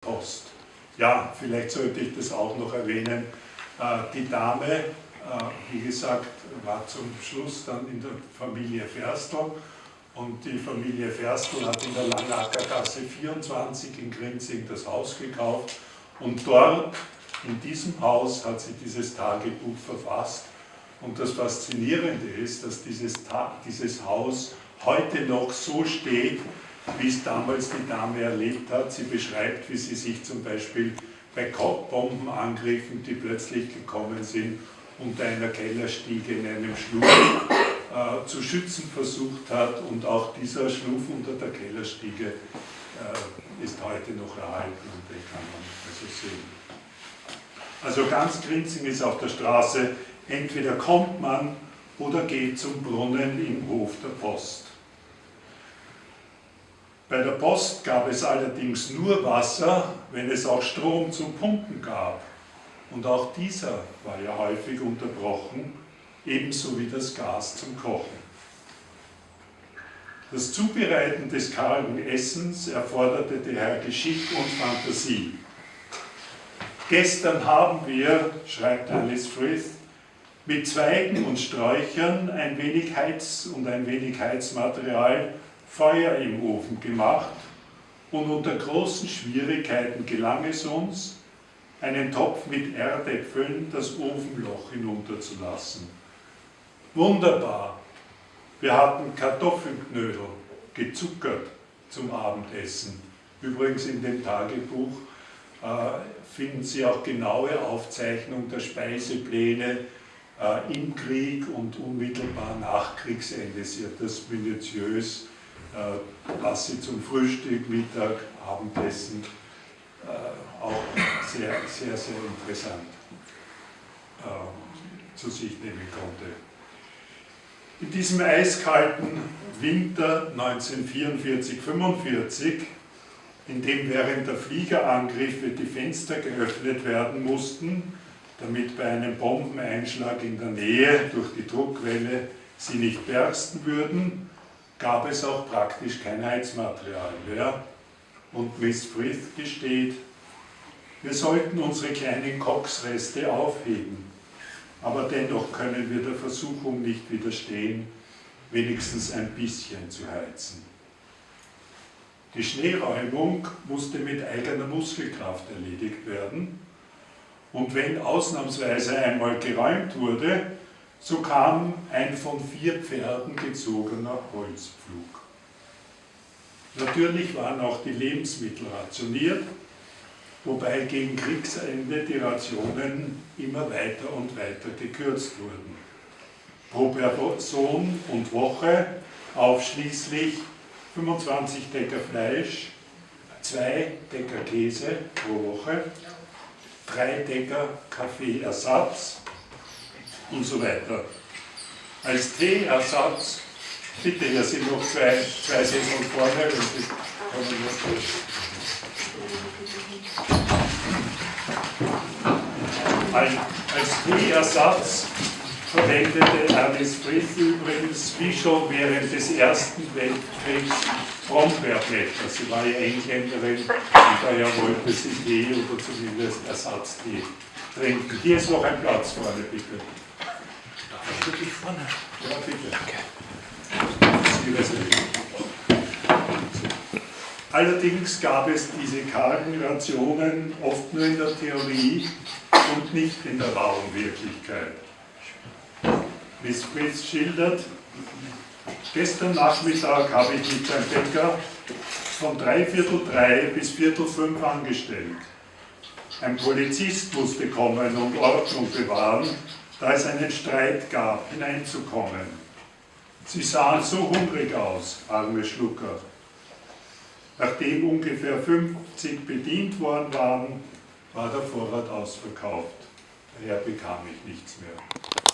Post. Ja, vielleicht sollte ich das auch noch erwähnen. Äh, die Dame, äh, wie gesagt, war zum Schluss dann in der Familie Ferstl und die Familie Ferstl hat in der Langackergasse 24 in Grinzing das Haus gekauft und dort, in diesem Haus, hat sie dieses Tagebuch verfasst. Und das Faszinierende ist, dass dieses, dieses Haus heute noch so steht, wie es damals die Dame erlebt hat. Sie beschreibt, wie sie sich zum Beispiel bei Bombenangriffen, die plötzlich gekommen sind, unter einer Kellerstiege in einem Schlupf äh, zu schützen versucht hat und auch dieser Schlupf unter der Kellerstiege äh, ist heute noch erhalten und den kann man also sehen. Also ganz Grinzing ist auf der Straße, entweder kommt man oder geht zum Brunnen im Hof der Post. Bei der Post gab es allerdings nur Wasser, wenn es auch Strom zum Pumpen gab. Und auch dieser war ja häufig unterbrochen, ebenso wie das Gas zum Kochen. Das Zubereiten des kargen Essens erforderte daher Geschick und Fantasie. Gestern haben wir, schreibt Alice Frith, mit Zweigen und Sträuchern ein wenig Heiz und ein wenig Heizmaterial Feuer im Ofen gemacht und unter großen Schwierigkeiten gelang es uns, einen Topf mit Erdäpfeln das Ofenloch hinunterzulassen. Wunderbar! Wir hatten Kartoffelknödel, gezuckert zum Abendessen. Übrigens in dem Tagebuch äh, finden Sie auch genaue Aufzeichnungen der Speisepläne äh, im Krieg und unmittelbar nach Kriegsende. Sie hat das minutiös was sie zum Frühstück, Mittag, Abendessen äh, auch sehr, sehr, sehr interessant äh, zu sich nehmen konnte. In diesem eiskalten Winter 1944-45, in dem während der Fliegerangriffe die Fenster geöffnet werden mussten, damit bei einem Bombeneinschlag in der Nähe durch die Druckwelle sie nicht bersten würden, gab es auch praktisch kein Heizmaterial mehr. Und Miss Frith gesteht, wir sollten unsere kleinen Koksreste aufheben, aber dennoch können wir der Versuchung nicht widerstehen, wenigstens ein bisschen zu heizen. Die Schneeräumung musste mit eigener Muskelkraft erledigt werden und wenn ausnahmsweise einmal geräumt wurde, so kam ein von vier Pferden gezogener Holzpflug. Natürlich waren auch die Lebensmittel rationiert, wobei gegen Kriegsende die Rationen immer weiter und weiter gekürzt wurden. Pro Person und Woche aufschließlich 25 Decker Fleisch, 2 Decker Käse pro Woche, 3 Decker Kaffeeersatz, und so weiter. Als Teeersatz, bitte, hier sind noch zwei, zwei Sesseln vorne, wenn Sie kommen als, als Teeersatz verwendete Alice Frith übrigens, wie schon während des Ersten Weltkriegs, Brombeerblätter. Sie war ja Engländerin und daher wollte sie Tee oder zumindest Ersatztee trinken. Hier ist noch ein Platz vorne, bitte wirklich vorne. Ja, bitte. Allerdings gab es diese kargen Rationen oft nur in der Theorie und nicht in der rauen Wirklichkeit. Miss Fritz schildert, gestern Nachmittag habe ich mich beim Bäcker von drei Viertel drei bis Viertel fünf angestellt. Ein Polizist musste kommen und Ordnung bewahren da es einen Streit gab, hineinzukommen. Sie sahen so hungrig aus, arme Schlucker. Nachdem ungefähr 50 bedient worden waren, war der Vorrat ausverkauft. Daher bekam ich nichts mehr.